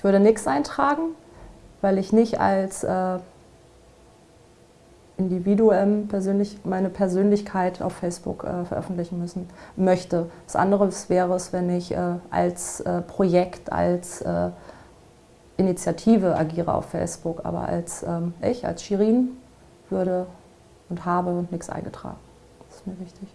Ich würde nichts eintragen, weil ich nicht als äh, Individuum persönlich, meine Persönlichkeit auf Facebook äh, veröffentlichen müssen möchte. Das andere wäre es, wenn ich äh, als äh, Projekt, als äh, Initiative agiere auf Facebook, aber als ähm, ich, als Shirin, würde und habe nichts eingetragen. Das ist mir wichtig.